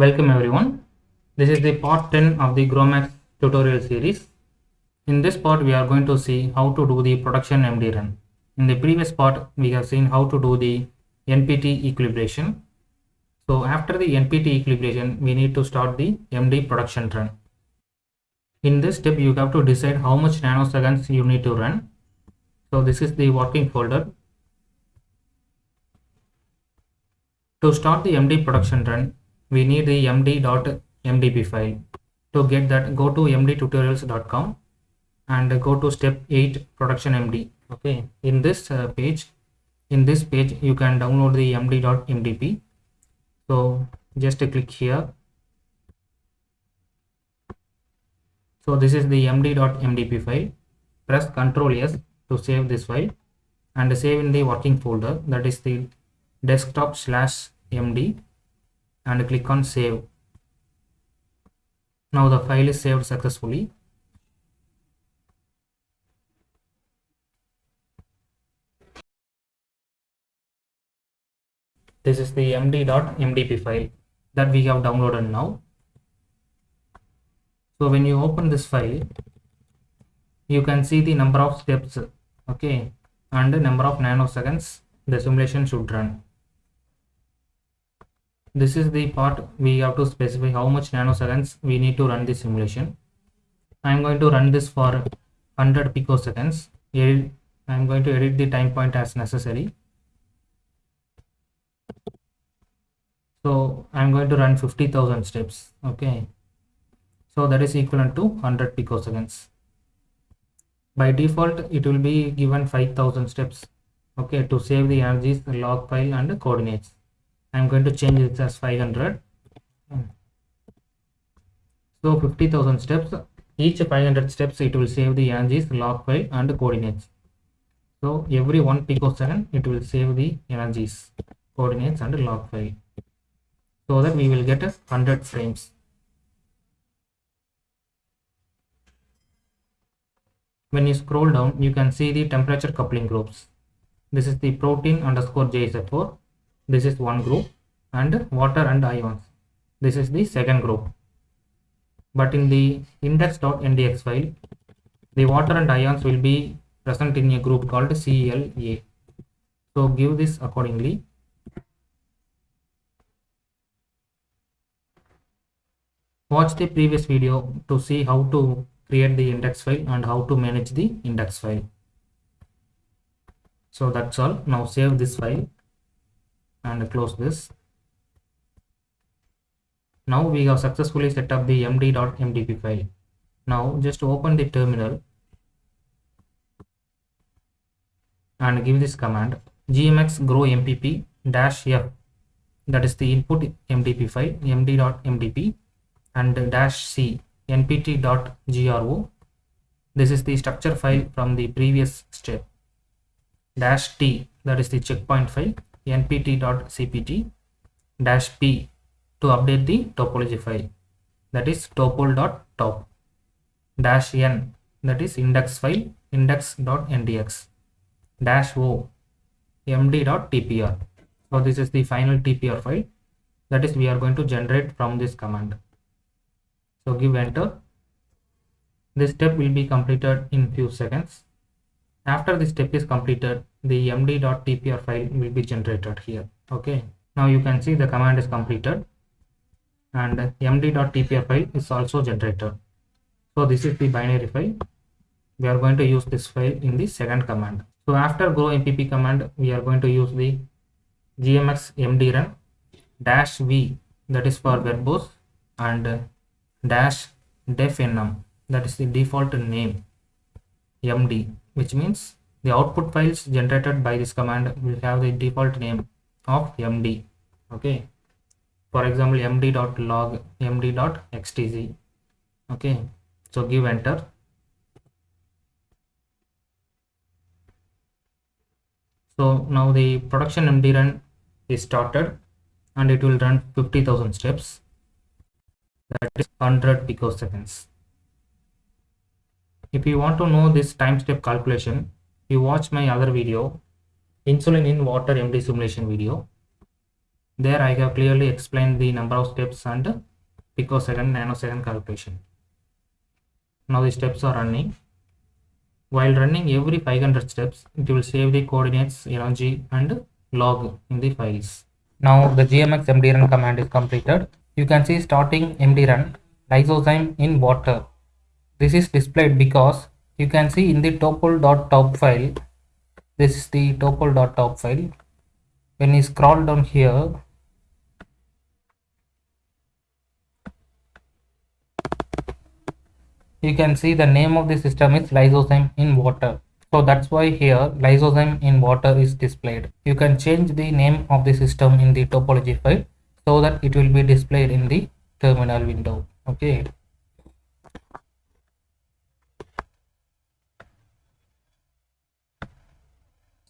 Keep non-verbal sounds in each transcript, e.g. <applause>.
Welcome everyone. This is the part 10 of the GROMACS tutorial series. In this part, we are going to see how to do the production MD run. In the previous part, we have seen how to do the NPT equilibration. So after the NPT equilibration, we need to start the MD production run. In this step, you have to decide how much nanoseconds you need to run. So this is the working folder. To start the MD production run, we need the md.mdp file. To get that, go to mdtutorials.com and go to step 8 production MD. Okay, in this uh, page, in this page, you can download the md.mdp. So just click here. So this is the md.mdp file. Press Ctrl S to save this file and save in the working folder that is the desktop slash md and click on save. Now the file is saved successfully. This is the md.mdp file that we have downloaded now. So when you open this file you can see the number of steps okay and the number of nanoseconds the simulation should run this is the part we have to specify how much nanoseconds we need to run the simulation. I am going to run this for 100 picoseconds. Edit, i am going to edit the time point as necessary. So i am going to run 50000 steps okay? So that is equivalent to 100 picoseconds. By default it will be given 5000 steps okay to save the energies log file and coordinates i'm going to change it as 500 so 50000 steps. Each 500 steps it will save the energies log file and coordinates. So every one picosecond it will save the energies coordinates and log file. So that we will get a 100 frames. When you scroll down you can see the temperature coupling groups. This is the protein underscore jsf4 this is one group and water and ions. This is the second group. But in the index.ndx file the water and ions will be present in a group called CLA so give this accordingly. Watch the previous video to see how to create the index file and how to manage the index file. So that's all. Now save this file and close this. Now we have successfully set up the md.mdp file. Now just open the terminal. And give this command gmx grompp dash f. That is the input mdp file md.mdp and dash c npt.gro this is the structure file from the previous step. Dash t that is the checkpoint file npt.cpt dash p to update the topology file. That is topol.top dash n. That is index file index.ndx dash o md.tpr so this is the final tpr file. That is we are going to generate from this command. So give enter. This step will be completed in few seconds after this step is completed the md.tpr file will be generated here. Okay? Now you can see the command is completed. And md.tpr file is also generated. So this is the binary file. We are going to use this file in the second command. So after grompp command we are going to use the gmx md run dash v that is for verbose and dash def num that is the default name md which means the output files generated by this command will have the default name of md okay? For example md.log md.xtc okay? So give enter. So now the production md run is started and it will run 50000 steps. That is 100 picoseconds if you want to know this time step calculation you watch my other video insulin in water md simulation video there I have clearly explained the number of steps and picosecond nanosecond calculation. Now the steps are running. While running every 500 steps, it will save the coordinates, energy and log in the files. Now the gmx mdrun command is completed. You can see starting mdrun lysozyme in water. This is displayed because you can see in the topl.top file, this is the topl.top file. When you scroll down here, you can see the name of the system is lysozyme in water. So that's why here lysozyme in water is displayed. You can change the name of the system in the topology file so that it will be displayed in the terminal window. Okay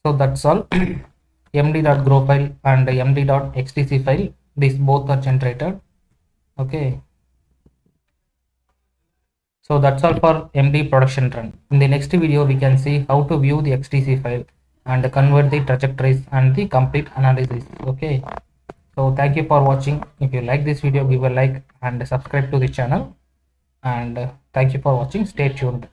so that's all <clears throat> md.gro file and md.xtc file these both are generated okay so that's all for MD production run. In the next video, we can see how to view the XTC file and convert the trajectories and the complete analysis. Okay. So thank you for watching. If you like this video, give a like and subscribe to the channel. And uh, thank you for watching. Stay tuned.